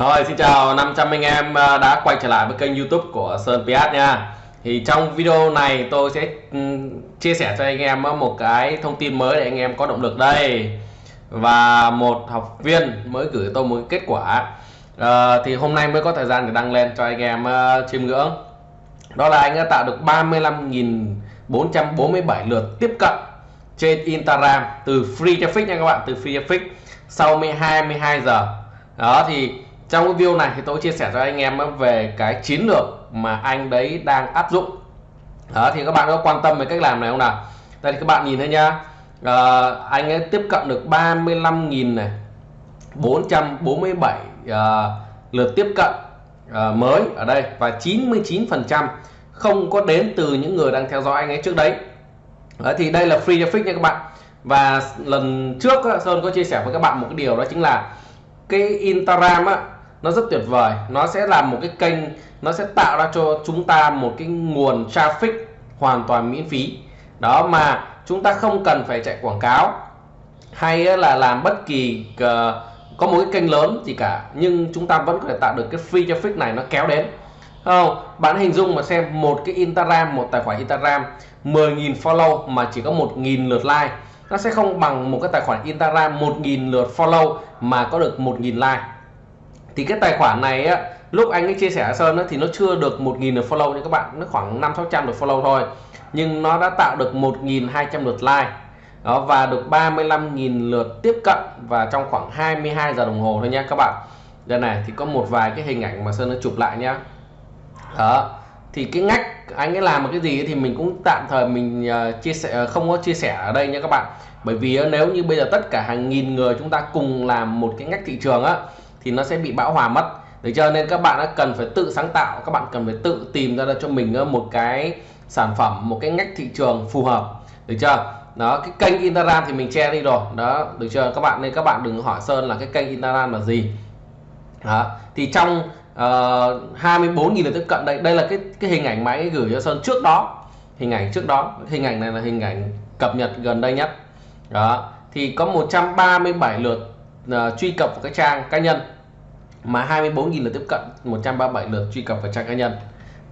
Rồi xin chào 500 anh em à, đã quay trở lại với kênh youtube của Sơn Piat nha. Thì trong video này tôi sẽ ừ, chia sẻ cho anh em à, một cái thông tin mới để anh em có động lực đây. Và một học viên mới gửi tôi một kết quả. À, Thì hôm nay mới có thời gian để đăng lên cho anh em uh, chiêm ngưỡng. Đó là anh đã tạo được 35.447 lượt tiếp cận trên Instagram từ free traffic nha các bạn từ free traffic. Sau 22 giờ. Đó thì trong cái video này thì tôi chia sẻ cho anh em về cái chiến lược mà anh đấy đang áp dụng. Đó thì các bạn có quan tâm về cách làm này không nào? Đây thì các bạn nhìn thấy nhá. À, anh ấy tiếp cận được 35.000 này 447 uh, ờ, lượt tiếp cận uh, mới ở đây và 99 phần trăm không có đến từ những người đang theo dõi anh ấy trước đấy. Đó, thì đây là free traffic nha các bạn. Và lần trước Sơn có chia sẻ với các bạn một cái điều đó chính là cái Instagram á nó rất tuyệt vời. Nó sẽ làm một cái kênh, nó sẽ tạo ra cho chúng ta một cái nguồn traffic hoàn toàn miễn phí. Đó, mà chúng ta không cần phải chạy quảng cáo hay là làm bất kỳ ờ, có một cái kênh lớn gì cả, nhưng chúng ta vẫn có thể tạo được cái free traffic này nó kéo đến. Không bạn hình dung mà xem, một cái Instagram, một tài khoản Instagram 10.000 follow mà chỉ có 1.000 lượt like, nó sẽ không bằng một cái tài khoản Instagram 1.000 lượt follow mà có được 1.000 like thì cái tài khoản này á, lúc anh ấy chia sẻ Sơn á, thì nó chưa được 1.000 lượt follow nha các bạn. Nó khoảng 5 600 lượt follow thôi. Nhưng nó đã tạo được 1.200 lượt like. Đó và được 35.000 lượt tiếp cận và trong khoảng 22 giờ đồng hồ thôi nha các bạn. Đây này thì có một vài cái hình ảnh mà Sơn nó chụp lại nhá. Đó thì cái ngách anh ấy làm một cái gì thì mình cũng tạm thời mình uh, chia sẻ ờ, không có chia sẻ ở đây nha các bạn. Bởi vì uh, nếu như bây giờ tất cả hàng nghìn người chúng ta cùng làm một cái ngách thị trường á thì nó sẽ bị bão hòa mất. Được chưa? nên các bạn đã cần phải tự sáng tạo các bạn cần phải tự tìm ra cho mình ờ, một cái sản phẩm một cái ngách thị trường phù hợp. Được chưa? Đó cái kênh Instagram thì mình che đi rồi. Đó được chưa? Các bạn nên các bạn đừng hỏi Sơn là cái kênh Instagram là gì. Đó thì trong ờ, uh, 24.000 lượt tiếp cận đây đây là cái cái hình ảnh máy gửi cho Sơn trước đó. Hình ảnh trước đó. Hình ảnh này là hình ảnh cập nhật gần đây nhất. Đó thì có 137 lượt uh, truy cập vào cái trang cá nhân. Mà 24.000 lượt tiếp cận 137 lượt truy cập vào trang cá nhân.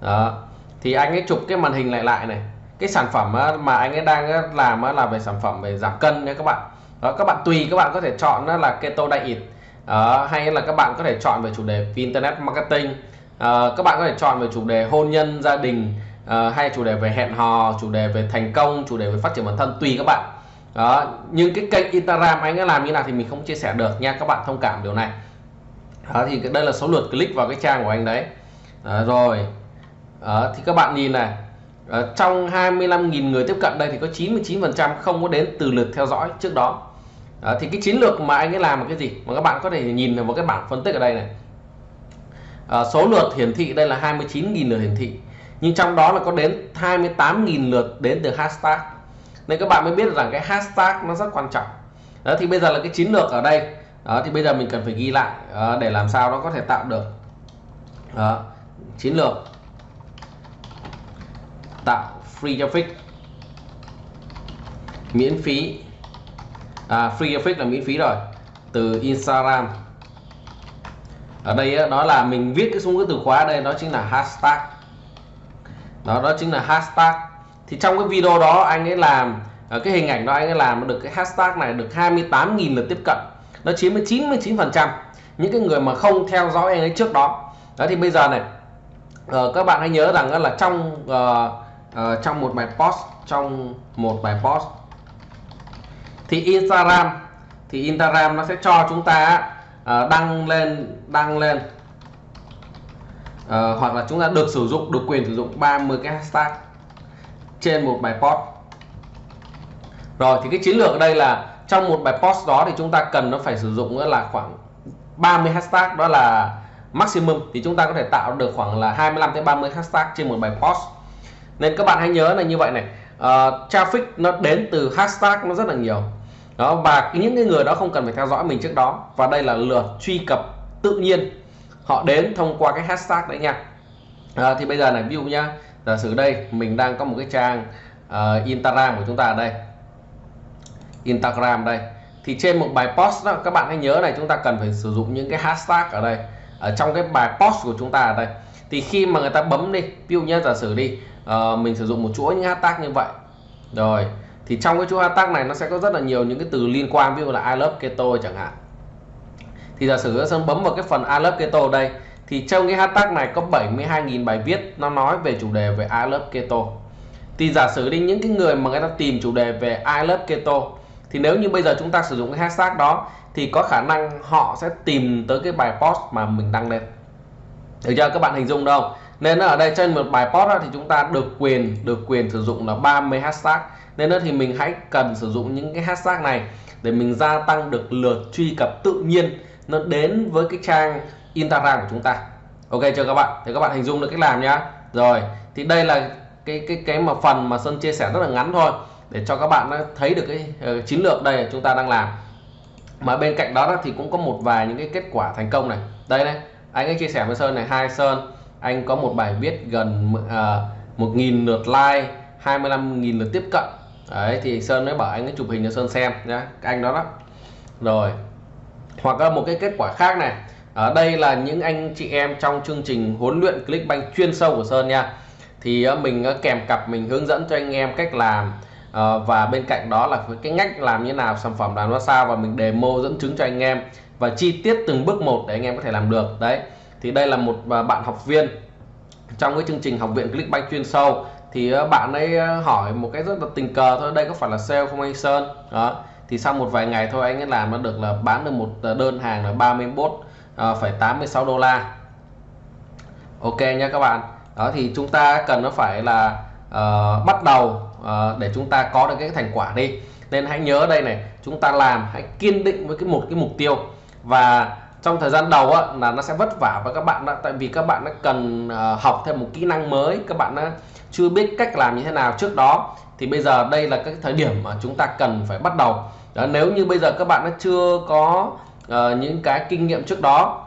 Đó. Thì anh ấy chụp cái màn hình lại lại này. Cái sản phẩm mà anh ấy đang làm là về sản phẩm về giảm cân nha các bạn. Đó các bạn tùy các bạn có thể chọn là keto diet. Đó, hay là các bạn có thể chọn về chủ đề internet marketing. À, các bạn có thể chọn về chủ đề hôn nhân gia đình. À, hay chủ đề về hẹn hò chủ đề về thành công chủ đề về phát triển bản thân tùy các bạn đó nhưng cái kênh Instagram anh ấy làm như nào thì mình không chia sẻ được nha các bạn thông cảm điều này. Đó, thì đây là số lượt click vào cái trang của anh đấy. Đó, rồi. Đó, thì các bạn nhìn này. Ở trong 25.000 người tiếp cận đây thì có 99% không có đến từ lượt theo dõi trước đó. Đó, thì cái chiến lược mà anh ấy làm là cái gì? Mà các bạn có thể nhìn vào cái bảng phân tích ở đây này. À, số lượt hiển thị đây là 29.000 lượt hiển thị. Nhưng trong đó là có đến 28.000 lượt đến từ hashtag nên các bạn mới biết rằng cái hashtag nó rất quan trọng. Đó thì bây giờ là cái chiến lược ở đây. Đó thì bây giờ mình cần phải ghi lại đó, để làm sao nó có thể tạo được đó, chiến lược. Tạo free traffic. Miễn phí. À, free traffic là miễn phí rồi. Từ Instagram. Ở đây đó là mình viết cái xuống cái từ khóa đây đó chính là hashtag. Đó đó chính là hashtag thì trong cái video đó anh ấy làm ờ, cái hình ảnh đó anh ấy làm được cái hashtag này được 28.000 lượt tiếp cận. Nó chiếm 99 phần trăm những cái người mà không theo dõi anh ấy trước đó. Đó thì bây giờ này uh, các bạn hãy nhớ rằng là trong uh, uh, trong một bài post trong một bài post thì Instagram thì Instagram nó sẽ cho chúng ta uh, đăng lên đăng lên uh, hoặc là chúng ta được sử dụng được quyền sử dụng 30 cái hashtag trên một bài post. Rồi thì cái chiến lược ở đây là trong một bài post đó thì chúng ta cần nó phải sử dụng là khoảng 30 hashtag đó là maximum. Thì chúng ta có thể tạo được khoảng là 25 tới 30 hashtag trên một bài post. Nên các bạn hãy nhớ là như vậy này. Uh, traffic nó đến từ hashtag nó rất là nhiều. Đó và những cái người đó không cần phải theo dõi mình trước đó. Và đây là lượt truy cập tự nhiên. Họ đến thông qua cái hashtag đấy nha. À, thì bây giờ này ví dụ nhá giả sử đây mình đang có một cái trang uh, Instagram của chúng ta đây. Instagram đây. Thì trên một bài post đó các bạn hãy nhớ này chúng ta cần phải sử dụng những cái hashtag ở đây ở trong cái bài post của chúng ta ở đây. Thì khi mà người ta bấm đi ví dụ như giả sử đi uh, mình sử dụng một chuỗi những hashtag như vậy. Rồi thì trong cái chuỗi hashtag này nó sẽ có rất là nhiều những cái từ liên quan ví dụ là I love keto chẳng hạn. Thì giả sử Sơn bấm vào cái phần I love keto đây thì trong cái hashtag này có 72.000 bài viết nó nói về chủ đề về I love keto. Thì giả sử đi, những cái người mà người ta tìm chủ đề về I love keto, thì nếu như bây giờ chúng ta sử dụng cái hashtag đó, thì có khả năng họ sẽ tìm tới cái bài post mà mình đăng lên. Được chưa? Các bạn hình dung đâu? Nên ở đây trên một bài post thì chúng ta được quyền được quyền sử dụng là 30 hashtag. Nên đó thì mình hãy cần sử dụng những cái hashtag này để mình gia tăng được lượt truy cập tự nhiên nó đến với cái trang Instagram của chúng ta. Ok chưa các bạn. Thì các bạn hình dung được cách làm nhá. Rồi thì đây là cái cái cái mà phần mà Sơn chia sẻ rất là ngắn thôi. Để cho các bạn thấy được cái uh, chiến lược đây chúng ta đang làm. Mà bên cạnh đó thì cũng có một vài những cái kết quả thành công này. Đây này anh ấy chia sẻ với Sơn này. Hai Sơn. Anh có một bài viết gần ờ, uh, 1.000 lượt like 25.000 lượt tiếp cận. Đấy thì Sơn mới bảo anh ấy chụp hình cho Sơn xem nhá. Anh đó đó. Rồi hoặc là một cái kết quả khác này ở đây là những anh chị em trong chương trình huấn luyện Clickbank chuyên sâu của Sơn nha. Thì ờ, mình ờ, kèm cặp mình hướng dẫn cho anh em cách làm ờ, và bên cạnh đó là cái ngách làm như nào, sản phẩm làm ra sao và mình demo dẫn chứng cho anh em và chi tiết từng bước một để anh em có thể làm được. Đấy, thì đây là một bạn học viên trong cái chương trình học viện Clickbank chuyên sâu. Thì bạn ấy hỏi một cái rất là tình cờ thôi, đây có phải là sale không anh Sơn? Đó, thì sau một vài ngày thôi anh ấy làm nó được là bán được một đơn hàng là 31 Ờ, phải tám mươi sáu đô la. Ok nha các bạn. Đó thì chúng ta cần nó phải là uh, bắt đầu uh, để chúng ta có được cái thành quả đi. Nên hãy nhớ đây này chúng ta làm hãy kiên định với cái một cái mục tiêu. Và trong thời gian đầu á, là nó sẽ vất vả với các bạn đó. Tại vì các bạn đã cần uh, học thêm một kỹ năng mới các bạn đã chưa biết cách làm như thế nào trước đó. Thì bây giờ đây là cái thời điểm mà chúng ta cần phải bắt đầu. Đó, nếu như bây giờ các bạn đã chưa có uh, những cái kinh nghiệm trước đó.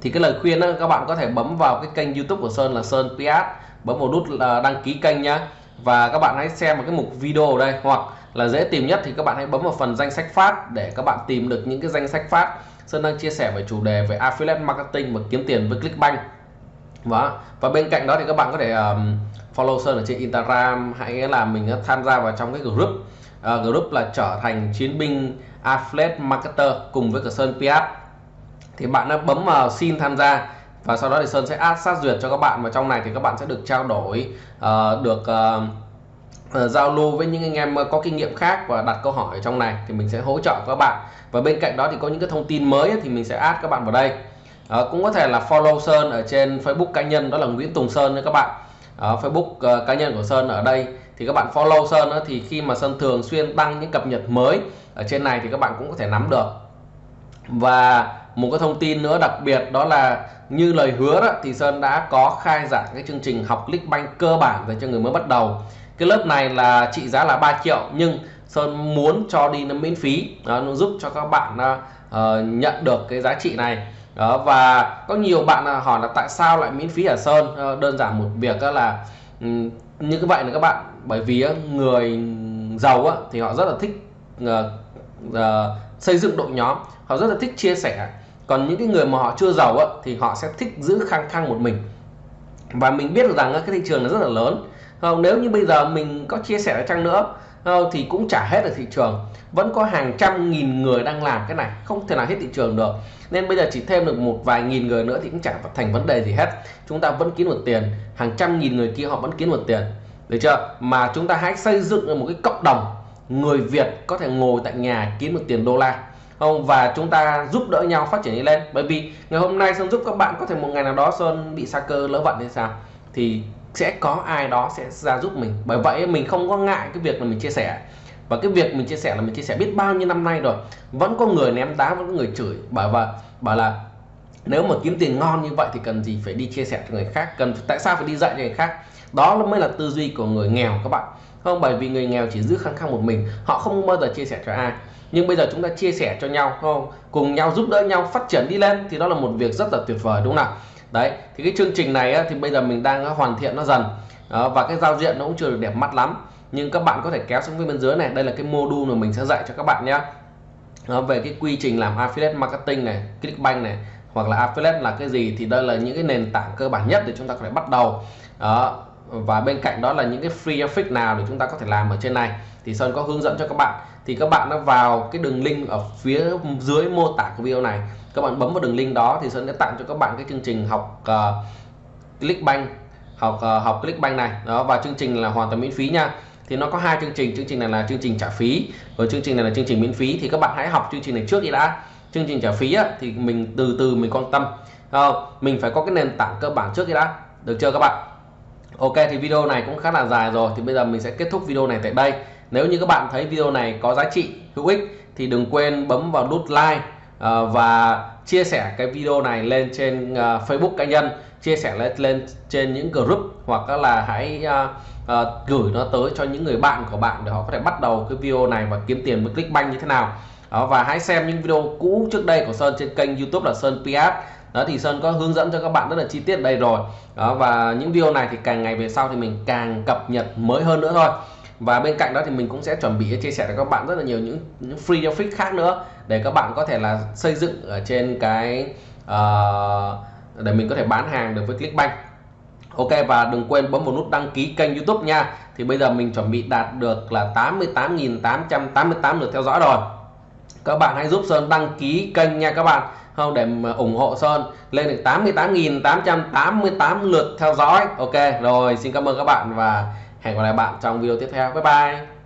Thì cái lời khuyên đó, các bạn có thể bấm vào cái kênh YouTube của Sơn là Sơn PS bấm vào nút là đăng ký kênh nhá. Và các bạn hãy xem một cái mục video ở đây. Hoặc là dễ tìm nhất thì các bạn hãy bấm vào phần danh sách phát để các bạn tìm được những cái danh sách phát. Sơn đang chia sẻ về chủ đề về affiliate marketing và kiếm tiền với Clickbank. Vâng và và bên cạnh đó thì các bạn có thể um, follow Sơn ở trên Instagram. Hãy là mình tham gia vào trong cái group uh, group là trở thành chiến binh affiliate marketer cùng với cả Sơn PS thì bạn đã bấm vào xin tham gia và sau đó thì Sơn sẽ add sát duyệt cho các bạn và trong này thì các bạn sẽ được trao đổi uh, được uh, giao lưu với những anh em có kinh nghiệm khác và đặt câu hỏi ở trong này thì mình sẽ hỗ trợ các bạn. Và bên cạnh đó thì có những cái thông tin mới thì mình sẽ add các bạn vào đây. À, cũng có thể là follow Sơn ở trên Facebook cá nhân đó là Nguyễn Tùng Sơn nha các bạn uh, Facebook uh, cá nhân của Sơn ở đây. Thì các bạn follow Sơn đó, thì khi mà Sơn thường xuyên đăng những cập nhật mới ở trên này thì các bạn cũng có thể nắm được. Và một cái thông tin nữa đặc biệt đó là như lời hứa đó thì Sơn đã có khai giảng cái chương trình học Clickbank cơ bản dành cho người mới bắt đầu. Cái lớp này là trị giá là 3 triệu nhưng Sơn muốn cho đi nó miễn phí. Đó, nó giúp cho các bạn uh, nhận được cái giá trị này đó, và có nhiều bạn hỏi là tại sao lại miễn phí ở Sơn? Ờ, đơn giản một việc đó là như vậy là các bạn bởi vì người giàu thì họ rất là thích uh, uh, xây dựng đội nhóm họ rất là thích chia sẻ. Còn những cái người mà họ chưa giàu á, thì họ sẽ thích giữ khăng khăng một mình. Và mình biết được rằng cái thị trường nó rất là lớn. Không nếu như bây giờ mình có chia sẻ chăng nữa Ờ, thì cũng chả hết được thị trường. Vẫn có hàng trăm nghìn người đang làm cái này. Không thể nào hết thị trường được. Nên bây giờ chỉ thêm được một vài nghìn người nữa thì cũng chẳng thành vấn đề gì hết. Chúng ta vẫn kiếm được tiền. Hàng trăm nghìn người kia họ vẫn kiếm được tiền. Được chưa? Mà chúng ta hãy xây dựng một cái cộng đồng người Việt có thể ngồi tại nhà kiếm được tiền đô la. Không? Và chúng ta giúp đỡ nhau phát triển đi lên. Bởi vì ngày hôm nay sơn giúp các bạn có thể một ngày nào đó sơn bị sa cơ lỡ vận hay sao? Thì sẽ có ai đó sẽ ra giúp mình. Bởi vậy mình không có ngại cái việc là mình chia sẻ. Và cái việc mình chia sẻ là mình chia sẻ biết bao nhiêu năm nay rồi, vẫn có người ném đá, vẫn có người chửi. Bảo và, bảo là nếu mà kiếm tiền ngon như vậy thì cần gì phải đi chia sẻ cho người khác, cần tại sao phải đi dạy cho người khác? Đó mới là tư duy của người nghèo các bạn. Không, bởi vì người nghèo chỉ giữ khăng khăng một mình, họ không bao giờ chia sẻ cho ai. Nhưng bây giờ chúng ta chia sẻ cho nhau, không? Cùng nhau giúp đỡ nhau, phát triển đi lên, thì đó là một việc rất là tuyệt vời, đúng không nào? Đấy, thì cái chương trình này thì bây giờ mình đang hoàn thiện nó dần. Và cái giao diện nó cũng chưa được đẹp mắt lắm. Nhưng các bạn có thể kéo xuống bên dưới này. Đây là cái module mà mình sẽ dạy cho các bạn nhé về cái quy trình làm affiliate marketing này, clickbank này, hoặc là affiliate là cái gì, thì đây là những cái nền tảng cơ bản nhất để chúng ta có thể bắt đầu. Đó, và bên cạnh đó là những cái free traffic nào để chúng ta có thể làm ở trên này. Thì Sơn có hướng dẫn cho các bạn thì các bạn nó vào cái đường link ở phía dưới mô tả của video này. Các bạn bấm vào đường link đó thì Sơn sẽ tặng cho các bạn cái chương trình học ờ, uh, Clickbank học uh, học Clickbank này. Đó và chương trình là hoàn toàn miễn phí nha. Thì nó có hai chương trình chương trình này là chương trình trả phí và chương trình này là chương trình miễn phí. Thì các bạn hãy học chương trình này trước đi đã. Chương trình trả phí á, thì mình từ từ mình quan tâm. Không? mình phải có cái nền tảng cơ bản trước đi đã. Được chưa các bạn? Ok thì video này cũng khá là dài rồi. Thì bây giờ mình sẽ kết thúc video này tại đây nếu như các bạn thấy video này có giá trị hữu ích thì đừng quên bấm vào nút like ờ, và chia sẻ cái video này lên trên ờ, Facebook cá nhân. Chia sẻ lên lên trên những group hoặc là hãy uh, gửi nó tới cho những người bạn của bạn để họ có thể bắt đầu cái video này và kiếm tiền với Clickbank như thế nào. Đó, và hãy xem những video cũ trước đây của Sơn trên kênh YouTube là Sơn PS đó thì Sơn có hướng dẫn cho các bạn rất là chi tiết đây rồi. Đó và những video này thì càng ngày về sau thì mình càng cập nhật mới hơn nữa thôi và bên cạnh đó thì mình cũng sẽ chuẩn bị chia sẻ cho các bạn rất là nhiều những, những free traffic khác nữa để các bạn có thể là xây dựng ở trên cái uh, để mình có thể bán hàng được với Clickbank. Ok và đừng quên bấm vào nút đăng ký kênh YouTube nha. Thì bây giờ mình chuẩn bị đạt được là 88.888 lượt theo dõi rồi. Các bạn hãy giúp Sơn đăng ký kênh nha các bạn. Không để ủng hộ Sơn lên được 88.888 lượt theo dõi. Ok rồi xin cảm ơn các bạn và hẹn gặp lại bạn trong video tiếp theo. Bye bye.